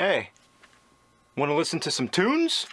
Hey, want to listen to some tunes?